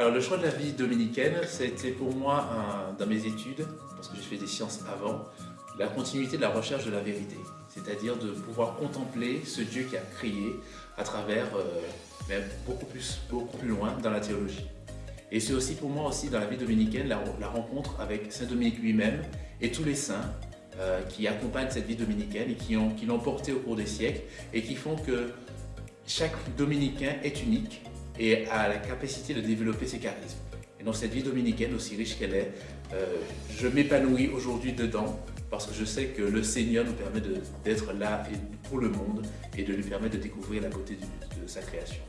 Alors le choix de la vie dominicaine, c'était pour moi, dans mes études, parce que j'ai fait des sciences avant, la continuité de la recherche de la vérité. C'est-à-dire de pouvoir contempler ce Dieu qui a créé à travers, euh, beaucoup, plus, beaucoup plus loin dans la théologie. Et c'est aussi pour moi aussi dans la vie dominicaine la, rencontre avec Saint Dominique lui-même et tous les saints euh, qui accompagnent cette vie dominicaine et qui l'ont qui porté au cours des siècles et qui font que chaque dominicain est unique et a la capacité de développer ses charismes. Et dans cette vie dominicaine, aussi riche qu'elle est, euh, je m'épanouis aujourd'hui dedans parce que je sais que le Seigneur nous permet d'être là pour le monde et de lui permettre de découvrir la beauté de sa création.